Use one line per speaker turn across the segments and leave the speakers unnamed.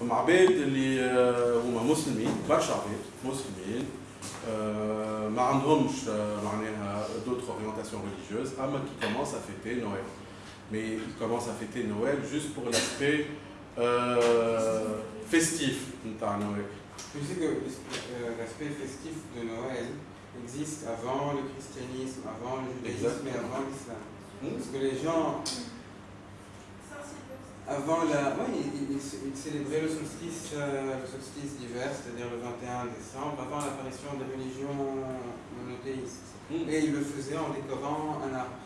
فما عباد اللي هما مسلمين برشا عباد مسلمين ما عندهمش معناها دوتر اورينتاسيون ريليجيوز اما كي كومونس ا فيتي نويل مي كومونس ا فيتي نويل جوست بور لاسبي festif
Je sais que l'aspect festif de Noël existe avant le christianisme, avant le judaïsme et avant l'islam. Parce que les gens avant la. Oui, ils, ils- ils célébraient le solstice, euh, le solstice d'hiver, c'est-à-dire le 21 décembre, avant l'apparition des religions monothéistes.
Hmm.
Et ils le faisaient en décorant un arbre.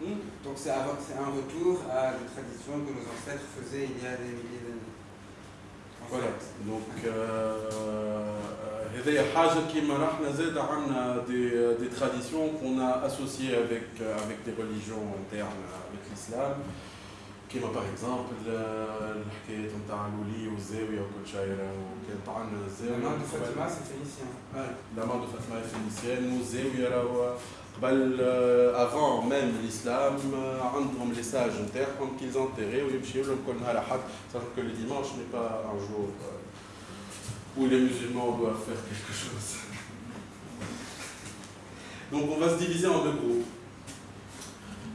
Hmm?
Donc c'est avant- c'est un retour à des traditions que nos ancêtres faisaient il y a des milliers d'années. En
Voilà.
fait.
Donc euh, هذه حاجة كيما رحنا زاد عندنا des, des traditions qu'on a associées avec, avec des religions internes avec l'islam كيما باغ اكزومبل الحكايات نتاع الولي والزاويه وكل شيء وكان
طعن الزاويه لا مادو فاتما
سي فينيسيان لا مادو فاتما فينيسيان والزاويه راهو قبل افون ميم الاسلام عندهم لي où les musulmans doivent faire quelque chose. Donc on va se diviser en deux groupes.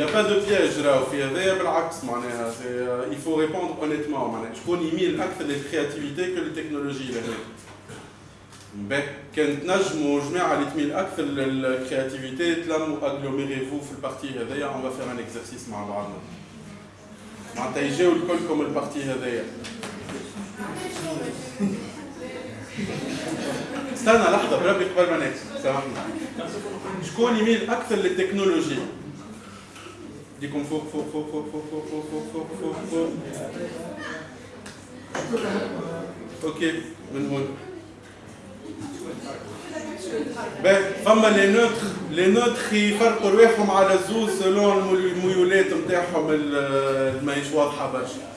Il n'y a pas de piège بالعكس معناها c'est- il faut répondre honnêtement معناها شكون يميل أكثر للكرياتيفيتي que للتكنولوجي لهنا باهي كان تنجموا جماعة اللي تميل أكثر للكرياتيفيتي تلموا اغلوميريفو في البارتي هذايا va faire un exercice مع بعضنا معناتها يجيو الكلكم البارتي هذايا استنى لحظه بربي قبل ما نكتب سامحني شكون يميل أكثر للتكنولوجي ديكم فوق فوق فوق فوق فوق فوق فوق فوق فوق فوق أوكي من هون فما لي نوتر لي نوتر يفرقوا رواحهم على الزوز سلون الميولات نتاعهم اللي ماهيش واضحه برشا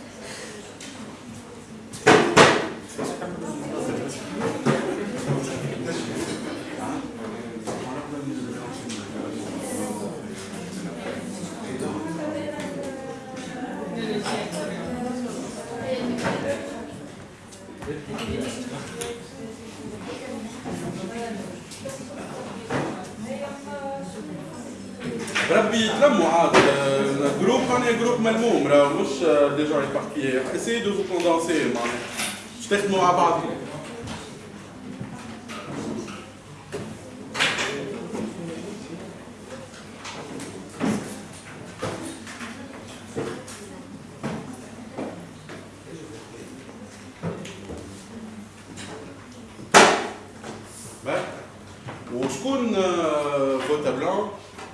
بربي يتلموا عاد جروب معناها جروب ملموم راه مش دي جون ايباركيي اسيي دو فو كوندونسي معناها باش تخدموا مع بعضكم. وشكون فوتا بلان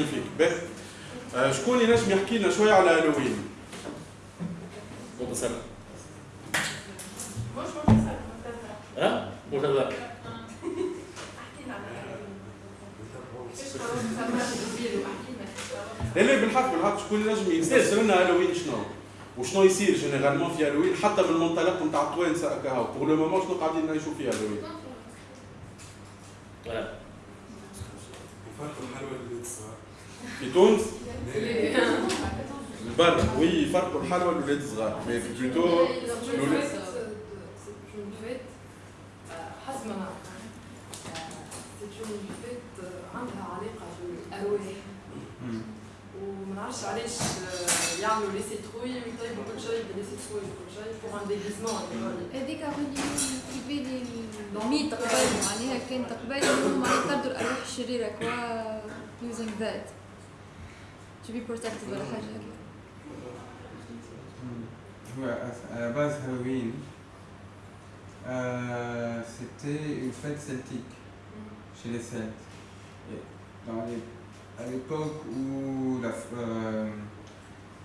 مانيفيك باهي آه، شكون ينجم يحكي لنا شوية على هالوين؟
متصل
مش
ها متصل
الجزيرة واحكي لنا
لا بالحق بالحق شكون ينجم يفسر لنا هالوين شنو وشنو يصير جينيرالمون في هالوين حتى من المنطلق نتاع التوانسه هكا بور لو مومون شنو قاعدين نعيشوا في هالوين في تونس؟ برا. وي يفرقوا الحلوى للولاد الصغار مي بلوتو
حسب عندها علاقه بالارواح وما علاش يعملوا لي سيتروي ويطيبوا كل شيء بلي سيتروي وكل شيء بور ان ديغيزمون
هذيك في بالي الميت قبل معناها كانت قبل انهم يطردوا الأرواح الشريرة كوا using that to be protected ولا حاجه هكا
à la base Halloween, euh, c'était une fête celtique chez les Celtes. Et dans les, à l'époque où euh,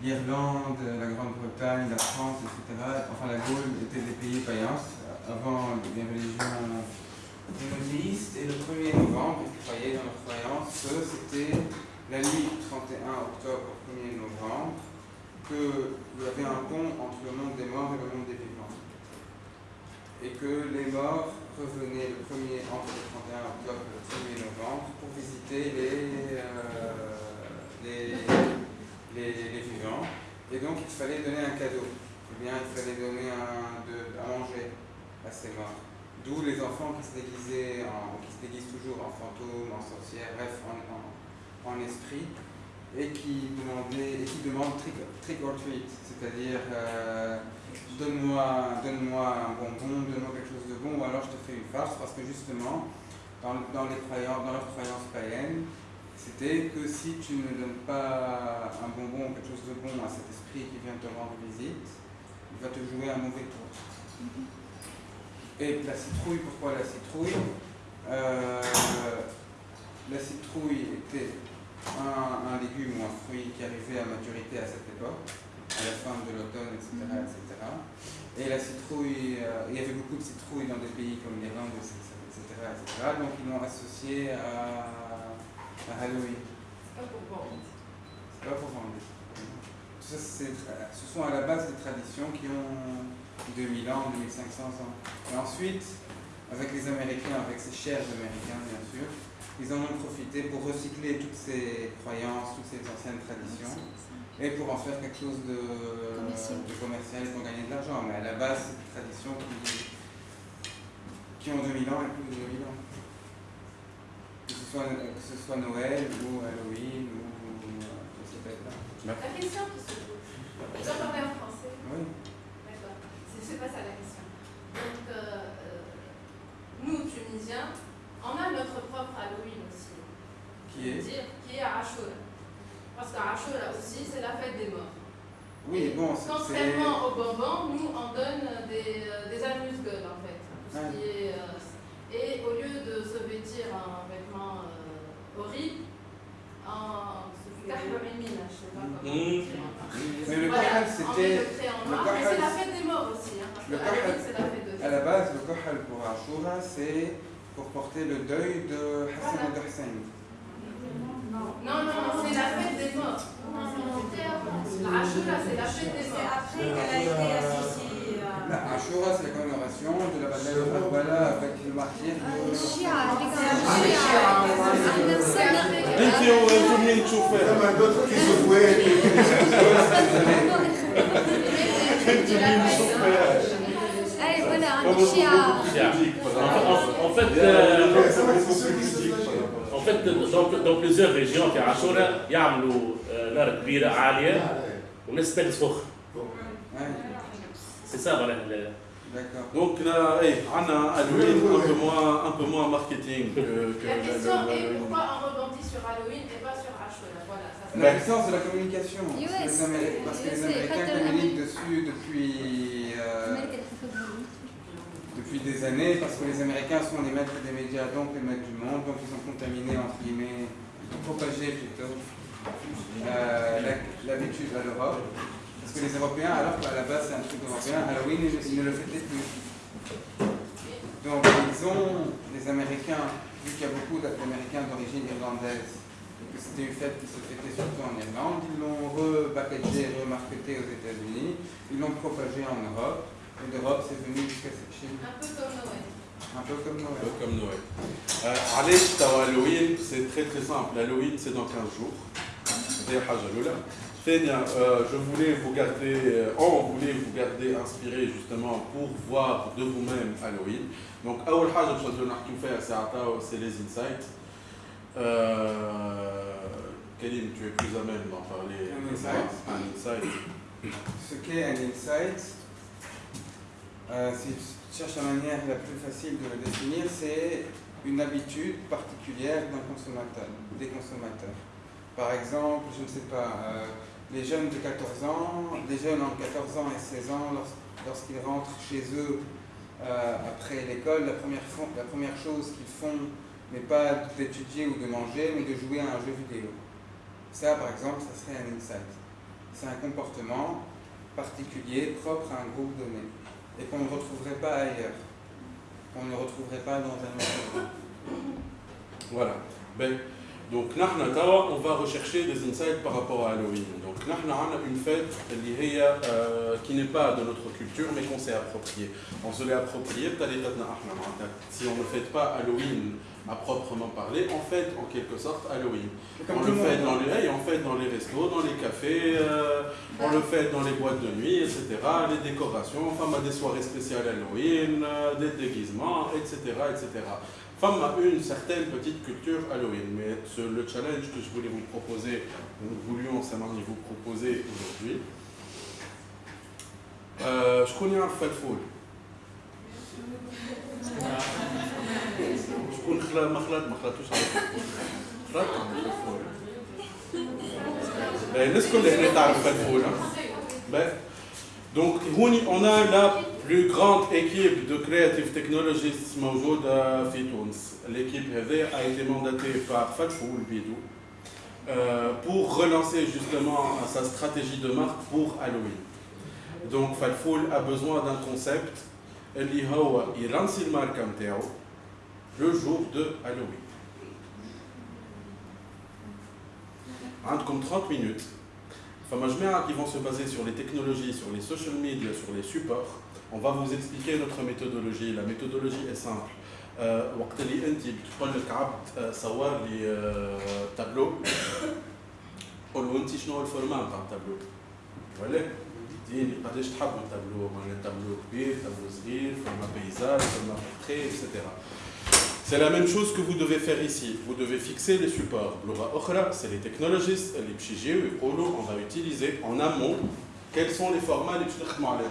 l'Irlande, la Grande-Bretagne, la France, etc., enfin la Gaule étaient des pays païens avant les religions monothéistes. Et le 1er novembre, ils croyaient dans leur croyance que c'était la nuit du 31 octobre au 1er novembre qu'il y avait un pont entre le monde des morts et le monde des vivants. Et que les morts revenaient le 1er, entre le 31 octobre et le 1er novembre pour visiter les, euh, les, les, les, vivants. Et donc il fallait donner un cadeau. Eh bien, il fallait donner un, de, à manger à ces morts. D'où les enfants qui se déguisaient, en, qui se déguisent toujours en fantômes, en sorcières, bref, en, en esprit et qui, demandait, et qui demande trick, trick or treat, c'est-à-dire euh, donne-moi donne un bonbon, donne-moi quelque chose de bon, ou alors je te fais une farce, parce que justement, dans, dans, les croyances, païennes, c'était que si tu ne donnes pas un bonbon ou quelque chose de bon à cet esprit qui vient te rendre visite, il va te jouer un mauvais tour. Et la citrouille, pourquoi la citrouille? Euh, La citrouille était un, un, légume ou un fruit qui arrivait à maturité à cette époque, à la fin de l'automne, etc., etc. Et la citrouille, euh, il y avait beaucoup de citrouilles dans des pays comme l'Irlande, etc., etc., Donc ils l'ont associé à, à Halloween.
C'est pas pour vendre.
C'est pas pour vendre. Ça, ce sont à la base des traditions qui ont 2000 ans, 2500 ans. Et ensuite, avec les Américains, avec ces chers Américains, bien sûr, ils en ont profité pour recycler toutes ces croyances, toutes ces anciennes traditions, et pour en faire quelque chose de commercial, de commercial pour gagner de l'argent. Mais à la base, c'est des traditions qui, qui ont 2000 ans et plus de 2000 ans. Que ce soit, que ce soit Noël ou Halloween ou euh,
ces fêtes-là. La question qui se pose. Vous en parlez en français?
Oui.
D'accord. C'est pas ça la question. Donc, euh, nous, Tunisiens, on a notre propre Halloween aussi.
Qui est?
Dire, Qui est à Ashura. Parce qu'à Ashura aussi, c'est la fête des morts.
Oui, bon,
Contrairement au bonbon, nous, on donne des, euh, des amuse-gueules, en fait. Tout ce qui est, euh, et au lieu de se vêtir en vêtements euh, horribles, en je sais pas comment
mmh. Mais le voilà, c'était.
Mais c'est la fête des morts aussi. Hein,
le
kahal, c'est la fête de
À la base, le kahal pour Ashura, c'est pour porter le deuil de Hassan
voilà.
Hussein.
Non, non, non, c'est la fête des morts. Ashura, c'est la fête des morts.
après qu'elle a été associée
à... Ashura, c'est la commémoration de la bataille de Karbala avec le martyr de...
انت وانتم منين تشوفوها؟
لما d'autres qui se voient
انت منين تشوفوها؟
En fait, euh, en fait dans, dans plusieurs régions في عاشوراء يعملوا نار كبيرة عالية والناس تلبس فخ. C'est ça voilà.
Donc là, hey, on a Halloween un peu moins, un peu moins marketing que, que
La question le, le, est pourquoi on rebondit sur Halloween et pas sur Ashura Voilà, ça
La question c'est la communication. Parce que les, parce que les Américains communiquent dessus depuis, euh, depuis des années, parce que les Américains sont les maîtres des médias, donc les maîtres du monde, donc ils ont contaminé, entre guillemets, propagé plutôt l'habitude à l'Europe. Parce que les Européens, alors qu'à la base c'est un truc européen, Halloween, ils, ne le fêtaient plus. Donc ils ont, les Américains, vu qu'il y a beaucoup d'Américains d'origine irlandaise et que c'était une fête qui se fêtait surtout en Irlande. Ils l'ont repackagé, remarketé aux États-Unis, ils l'ont propagé en Europe, et d'Europe c'est venu jusqu'à chez nous.
Un peu comme Noël.
Un peu comme
Un
Noël.
peu comme Noël. Euh, علاش توا Halloween c'est très très simple. Halloween c'est dans 15 jours. هذه حاجة الأولى. ثانيا euh, je voulais vous garder, euh, on voulait vous garder inspiré justement pour voir de vous-même Halloween. Donc أول حاجة باش نبداو نحكيو فيها ساعة توا c'est les insights. Euh, Karim, tu es plus à même d'en parler.
Un
que moi.
insight.
Un insight.
Ce qu'est un insight, euh, si tu cherches la manière la plus facile de le définir, c'est une habitude particulière d'un consommateur, des consommateurs. Par exemple, je ne sais pas, euh, les jeunes de 14 ans, les jeunes entre 14 ans et 16 ans, lors- lorsqu'ils rentrent chez eux euh, après l'école, la première, la première chose qu'ils font n'est pas d'étudier ou de manger, mais de jouer à un jeu vidéo. Ça, par exemple, ça serait un insight. C'est un comportement particulier, propre à un groupe donné, et qu'on ne retrouverait pas ailleurs, qu'on ne retrouverait pas dans un autre
Voilà. Ben, donc, on va rechercher des insights par rapport à Halloween. Donc, نحن عندنا une fête اللي هي, euh, qui n'est pas de notre culture, mais qu'on s'est appropriée. On se l'est appropriée, بطريقتنا احنا معناتها. Si on ne fête pas Halloween à proprement parler, on fête en quelque sorte Halloween.
Comme
on
tout
le
le
fait
monde.
dans les, hey, on fait dans les restos, dans les cafés, euh, on le fait dans les boîtes de nuit, etc. Les décorations, enfin, à des soirées spéciales Halloween, euh, des déguisements, etc., etc. Femme a une certaine petite culture Halloween, mais ce- le challenge que je voulais vous proposer, nous voulions Samani vous proposer aujourd'hui, euh, je connais un falfoul. شكون خلا ما خلات ما خلاتوش على الفلفول خلات على الفلفول باهي الناس كلها هنا تعرف الفلفول باهي Donc, هوني on a la plus grande équipe de creative technologists موجودة في تونس. L'équipe هذه a été mandatée par Fatfoul Bidou euh, pour relancer justement sa stratégie de marque pour Halloween. Donc, Fatfoul a besoin d'un concept اللي هو يلانسي الماركة نتاعو le jour de Halloween. عندكم 30 minutes. فما جماعة qui vont se baser sur les technologies, sur les social media, sur les supports. On va vous expliquer notre méthodologie. La méthodologie est simple. Euh, وقت اللي انت بتقول لك عبد آه، صور لي آه، تابلو قول له انت شنو هو الفورمات تاع التابلو ولا ديني قداش تحبوا التابلو معناها تابلو كبير تابلو صغير فما بيزاج فما بورتري etc. C'est la même chose que vous devez faire ici. Vous devez fixer les supports. بلغة أخرى, c'est les technologistes اللي باش يجيو يقولوا on va utiliser en amont quels sont les formats اللي باش نخدموا عليهم.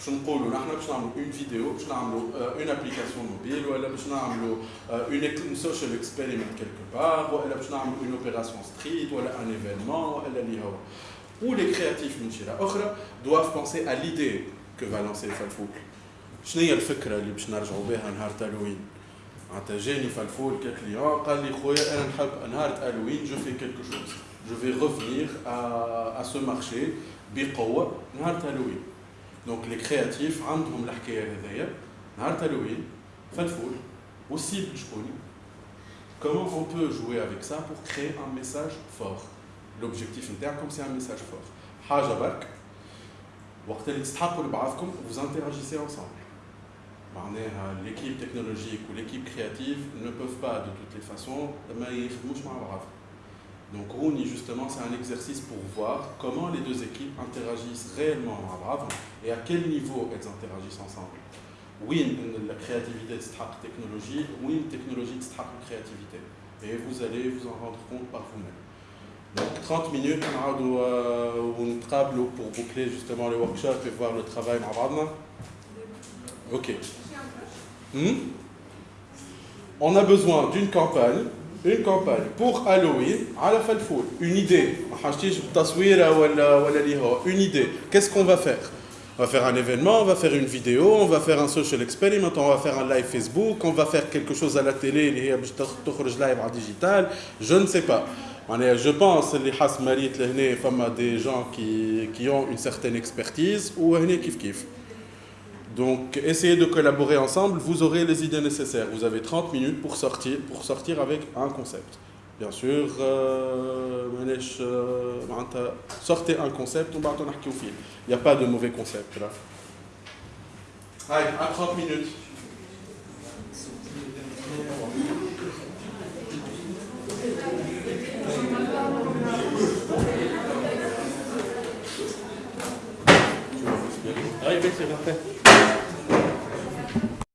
باش نقولوا نحن باش نعملوا une vidéo باش نعملوا une application mobile ولا باش نعملوا une social experiment quelque part ولا باش نعملوا une opération street ولا un événement ولا اللي هو ou les créatifs من جهة أخرى doivent penser à l'idée que va lancer Falfoul. شنو هي الفكرة اللي باش نرجعوا بها نهار هالوين؟ معناتها جاني فالفول ككليون قال لي خويا أنا نحب نهار هالوين جو في كيلكو شوز جو في à, à ce marché بقوة نهار هالوين دونك لي كرياتيف عندهم الحكاية هذيا نهار هالوين فالفول والسيبل شكون Comment on peut jouer avec ça pour créer un message fort L'objectif نتاعكم c'est un message fort. حاجة برك وقت اللي تستحقوا لبعضكم vous interagissez ensemble. معناها l'équipe technologique ou l'équipe créative ne peuvent pas de toutes les façons ما يخدموش مع بعض. donc Rooney, justement, c'est un exercice pour voir comment les deux équipes interagissent réellement en arabe et à quel niveau elles interagissent ensemble. Oui, la créativité de cette technologie, oui, une technologie de cette créativité. Et vous allez vous en rendre compte par vous-même. Donc 30 minutes, on euh, une table pour boucler justement le workshop et voir le travail Ok. Hmm? On a besoin d'une campagne une campagne pour Halloween à la Falfoul. Une idée. Une idée. Qu'est-ce qu'on va faire? On va faire un événement, on va faire une vidéo, on va faire un social experiment, on va faire un live Facebook, on va faire quelque chose à la télé, live digital, je ne sais pas. Je pense que des gens qui, qui ont une certaine expertise ou kif kif. Donc, essayez de collaborer ensemble, vous aurez les idées nécessaires. Vous avez 30 minutes pour sortir, pour sortir avec un concept. Bien sûr, euh, euh, sortez un concept, on va Il n'y a pas de mauvais concept là. Allez, à 30 minutes.
Ah, c'est parfait.